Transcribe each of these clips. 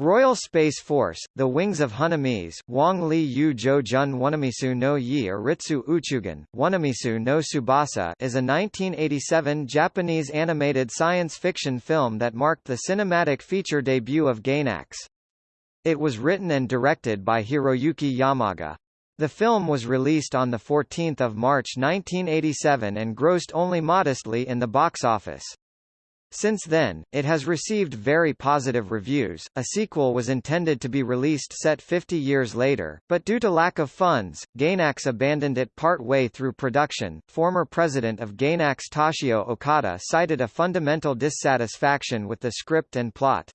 Royal Space Force, The Wings of Honnêamise Wang Li Yu Jo Jun Wanamisu no Yi Aritsu Uchugan, Wanamisu no Subasa is a 1987 Japanese animated science fiction film that marked the cinematic feature debut of Gainax. It was written and directed by Hiroyuki Yamaga. The film was released on 14 March 1987 and grossed only modestly in the box office. Since then, it has received very positive reviews. A sequel was intended to be released set 50 years later, but due to lack of funds, Gainax abandoned it part way through production. Former president of Gainax Toshio Okada cited a fundamental dissatisfaction with the script and plot.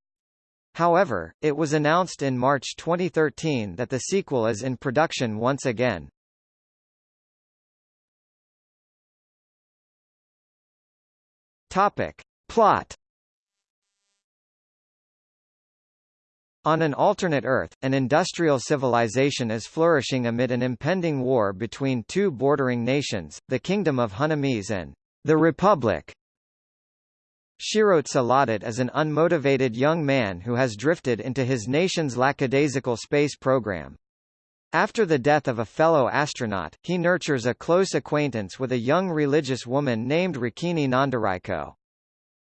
However, it was announced in March 2013 that the sequel is in production once again. Topic. Plot On an alternate Earth, an industrial civilization is flourishing amid an impending war between two bordering nations, the Kingdom of Honnêamise and the Republic. Shirotsugh Lhadatt is an unmotivated young man who has drifted into his nation's lackadaisical space program. After the death of a fellow astronaut, he nurtures a close acquaintance with a young religious woman named Riquinni Nonderaiko.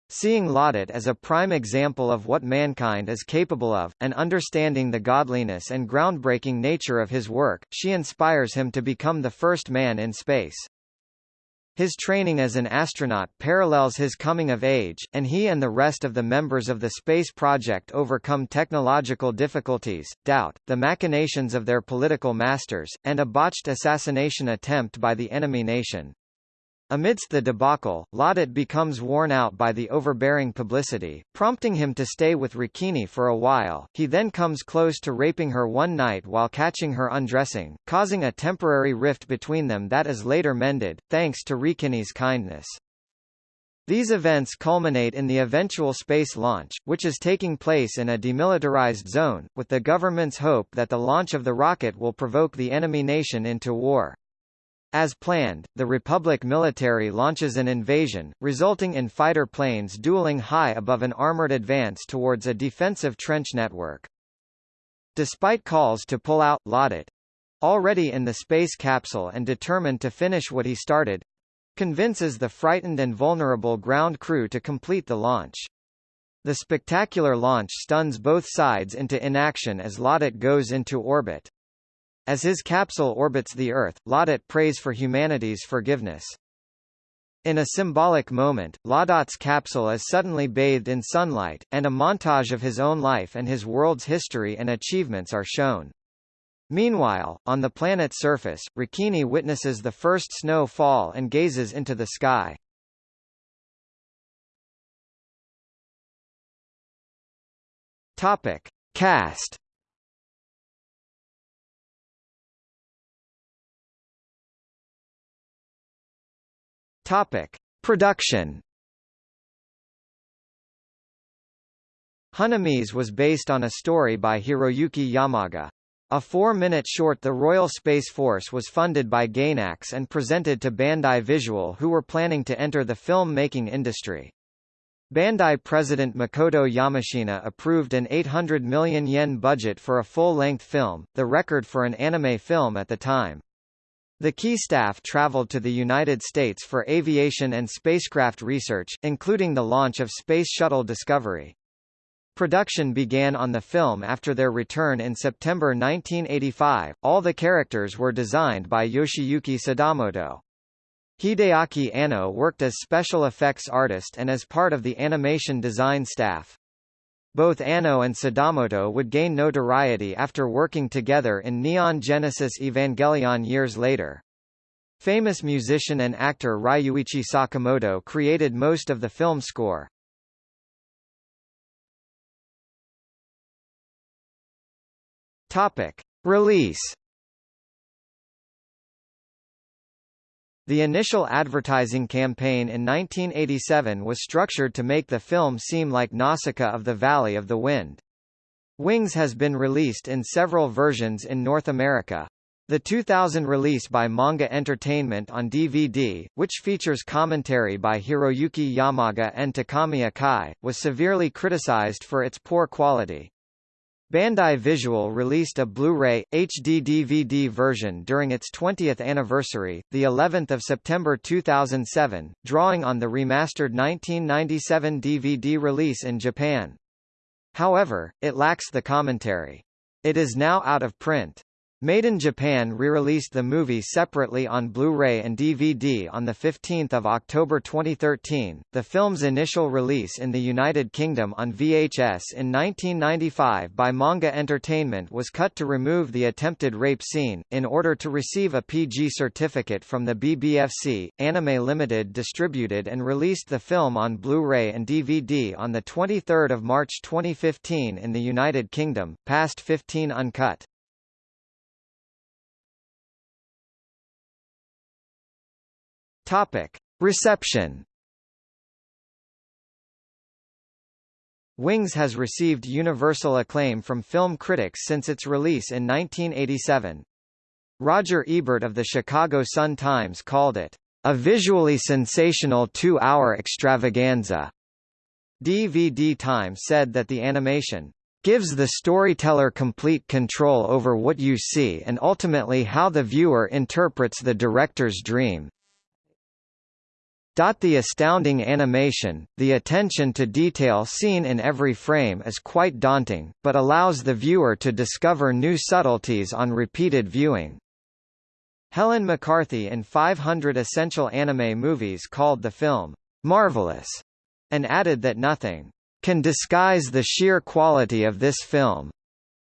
Seeing Lhadatt as a prime example of what mankind is capable of, and understanding the godliness and groundbreaking nature of his work, she inspires him to become the first man in space. His training as an astronaut parallels his coming of age, and he and the rest of the members of the space project overcome technological difficulties, doubt, the machinations of their political masters, and a botched assassination attempt by the enemy nation. Amidst the debacle, Lhadatt becomes worn out by the overbearing publicity, prompting him to stay with Riquinni for a while. He then comes close to raping her one night while catching her undressing, causing a temporary rift between them that is later mended, thanks to Riquinni's kindness. These events culminate in the eventual space launch, which is taking place in a demilitarized zone, with the government's hope that the launch of the rocket will provoke the enemy nation into war. As planned, the Republic military launches an invasion, resulting in fighter planes dueling high above an armored advance towards a defensive trench network. Despite calls to pull out, Lhadatt, already in the space capsule and determined to finish what he started, convinces the frightened and vulnerable ground crew to complete the launch. The spectacular launch stuns both sides into inaction as Lhadatt goes into orbit. As his capsule orbits the Earth, Lhadatt prays for humanity's forgiveness. In a symbolic moment, Lhadatt's capsule is suddenly bathed in sunlight, and a montage of his own life and his world's history and achievements are shown. Meanwhile, on the planet's surface, Riquinni witnesses the first snow fall and gazes into the sky. Topic. Cast Topic: Production. Honnêamise was based on a story by Hiroyuki Yamaga. A four-minute short The Royal Space Force was funded by Gainax and presented to Bandai Visual who were planning to enter the film-making industry. Bandai president Makoto Yamashina approved an 800 million yen budget for a full-length film, the record for an anime film at the time. The key staff traveled to the United States for aviation and spacecraft research, including the launch of Space Shuttle Discovery. Production began on the film after their return in September 1985. All the characters were designed by Yoshiyuki Sadamoto. Hideaki Anno worked as special effects artist and as part of the animation design staff. Both Anno and Sadamoto would gain notoriety after working together in Neon Genesis Evangelion years later. Famous musician and actor Ryuichi Sakamoto created most of the film score. Topic. Release The initial advertising campaign in 1987 was structured to make the film seem like Nausicaa of the Valley of the Wind. Wings has been released in several versions in North America. The 2000 release by Manga Entertainment on DVD, which features commentary by Hiroyuki Yamaga and Takami Akai, was severely criticized for its poor quality. Bandai Visual released a Blu-ray HD DVD version during its 20th anniversary, the 11th of September 2007, drawing on the remastered 1997 DVD release in Japan. However, it lacks the commentary. It is now out of print. Maiden Japan re-released the movie separately on Blu-ray and DVD on 15 October 2013. The film's initial release in the United Kingdom on VHS in 1995 by Manga Entertainment was cut to remove the attempted rape scene. In order to receive a PG certificate from the BBFC, Anime Limited distributed and released the film on Blu-ray and DVD on 23 March 2015 in the United Kingdom, passed 15 uncut. Topic: Reception. Wings has received universal acclaim from film critics since its release in 1987. Roger Ebert of the Chicago Sun-Times called it a visually sensational two-hour extravaganza. DVD Time said that the animation gives the storyteller complete control over what you see and ultimately how the viewer interprets the director's dream. The astounding animation, the attention to detail seen in every frame is quite daunting, but allows the viewer to discover new subtleties on repeated viewing. Helen McCarthy in 500 Essential Anime Movies called the film, "...marvelous", and added that nothing can disguise the sheer quality of this film.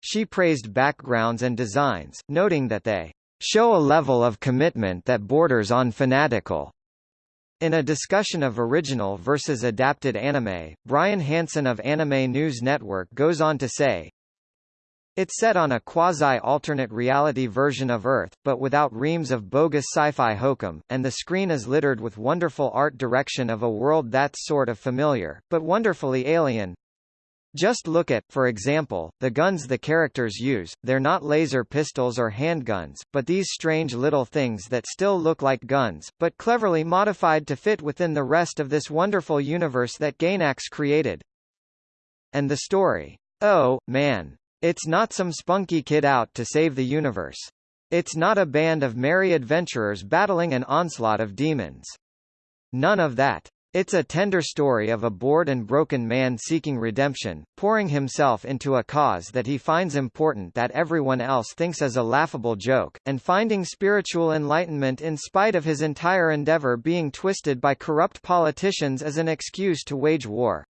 She praised backgrounds and designs, noting that they show a level of commitment that borders on fanatical. In a discussion of original versus adapted anime, Brian Hanson of Anime News Network goes on to say, It's set on a quasi-alternate reality version of Earth, but without reams of bogus sci-fi hokum, and the screen is littered with wonderful art direction of a world that's sort of familiar, but wonderfully alien, just look at, for example, the guns the characters use, they're not laser pistols or handguns, but these strange little things that still look like guns, but cleverly modified to fit within the rest of this wonderful universe that Gainax created. And the story. Oh, man. It's not some spunky kid out to save the universe. It's not a band of merry adventurers battling an onslaught of demons. None of that. It's a tender story of a bored and broken man seeking redemption, pouring himself into a cause that he finds important that everyone else thinks is a laughable joke, and finding spiritual enlightenment in spite of his entire endeavor being twisted by corrupt politicians as an excuse to wage war.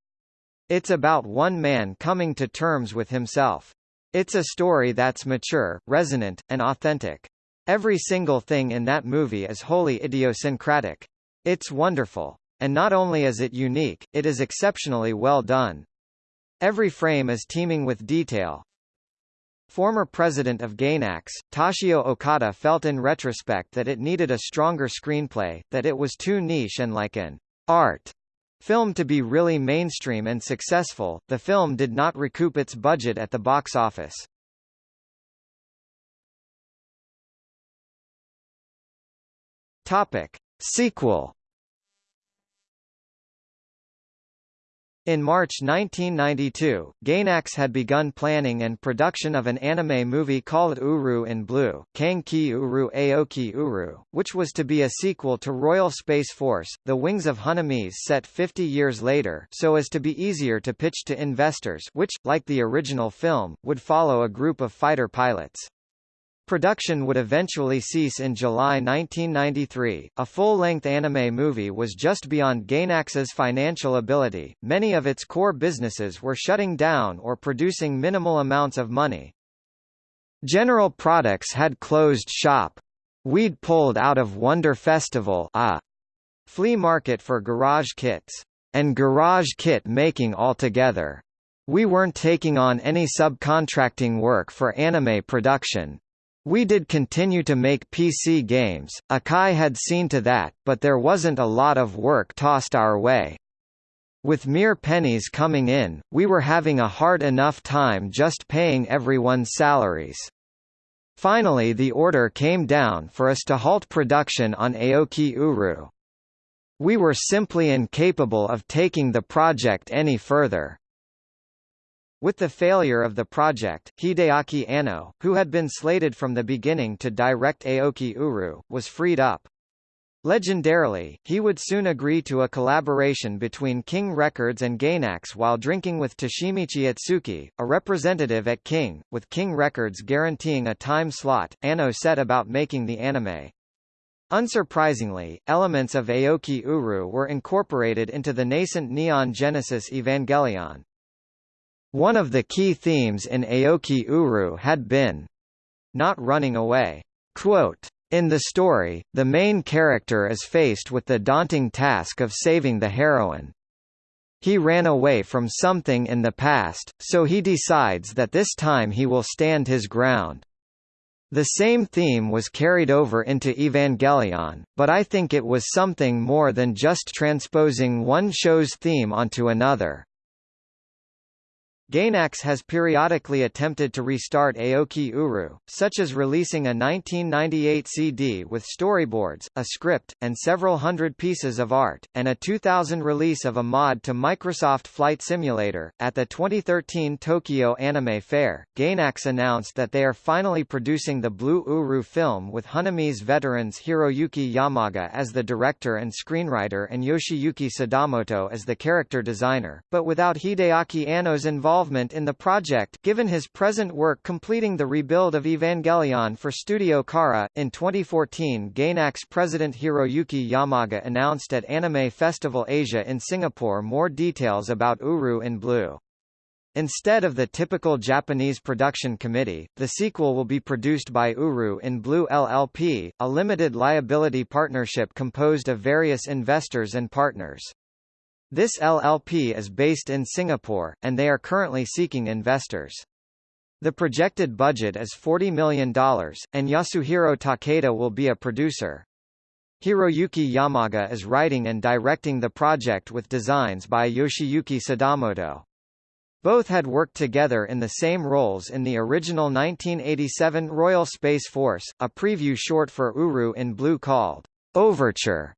It's about one man coming to terms with himself. It's a story that's mature, resonant, and authentic. Every single thing in that movie is wholly idiosyncratic. It's wonderful. And not only is it unique, it is exceptionally well done. Every frame is teeming with detail. Former president of Gainax, Toshio Okada felt in retrospect that it needed a stronger screenplay, that it was too niche and like an art film to be really mainstream and successful. The film did not recoup its budget at the box office. Topic: Sequel In March 1992, Gainax had begun planning and production of an anime movie called Uru in Blue, Kanki Uru Aoki Uru, which was to be a sequel to Royal Space Force, The Wings of Honnêamise set 50 years later so as to be easier to pitch to investors which, like the original film, would follow a group of fighter pilots. Production would eventually cease in July 1993. A full-length anime movie was just beyond Gainax's financial ability. Many of its core businesses were shutting down or producing minimal amounts of money. General Products had closed shop. We'd pulled out of Wonder Festival, a flea market for garage kits, and garage kit making altogether. We weren't taking on any subcontracting work for anime production, we did continue to make PC games, Akai had seen to that, but there wasn't a lot of work tossed our way. With mere pennies coming in, we were having a hard enough time just paying everyone's salaries. Finally the order came down for us to halt production on Aoki Uru. We were simply incapable of taking the project any further. With the failure of the project, Hideaki Anno, who had been slated from the beginning to direct Aoki Uru, was freed up. Legendarily, he would soon agree to a collaboration between King Records and Gainax while drinking with Toshimichi Itsuki, a representative at King, with King Records guaranteeing a time slot, Anno set about making the anime. Unsurprisingly, elements of Aoki Uru were incorporated into the nascent Neon Genesis Evangelion. One of the key themes in Aoki Uru had been not running away. Quote, in the story, the main character is faced with the daunting task of saving the heroine. He ran away from something in the past, so he decides that this time he will stand his ground. The same theme was carried over into Evangelion, but I think it was something more than just transposing one show's theme onto another. Gainax has periodically attempted to restart Aoki Uru, such as releasing a 1998 CD with storyboards, a script, and several hundred pieces of art, and a 2000 release of a mod to Microsoft Flight Simulator. At the 2013 Tokyo Anime Fair, Gainax announced that they are finally producing the Blue Uru film with Honnêamise veterans Hiroyuki Yamaga as the director and screenwriter and Yoshiyuki Sadamoto as the character designer, but without Hideaki Anno's involvement involvement in the project given his present work completing the rebuild of Evangelion for Studio Khara. In 2014 Gainax president Hiroyuki Yamaga announced at Anime Festival Asia in Singapore more details about Uru in Blue. Instead of the typical Japanese production committee, the sequel will be produced by Uru in Blue LLP, a limited liability partnership composed of various investors and partners. This LLP is based in Singapore, and they are currently seeking investors. The projected budget is $40 million, and Yasuhiro Takeda will be a producer. Hiroyuki Yamaga is writing and directing the project with designs by Yoshiyuki Sadamoto. Both had worked together in the same roles in the original 1987 Royal Space Force, a preview short for Uru in Blue called Overture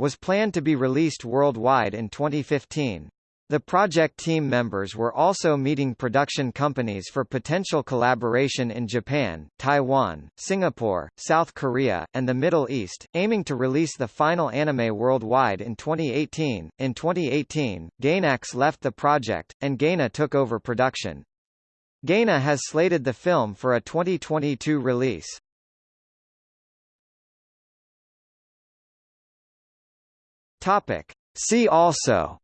was planned to be released worldwide in 2015. The project team members were also meeting production companies for potential collaboration in Japan, Taiwan, Singapore, South Korea, and the Middle East, aiming to release the final anime worldwide in 2018. In 2018, Gainax left the project, and Gaina took over production. Gaina has slated the film for a 2022 release. Topic. See also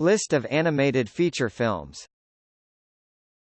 List of animated feature films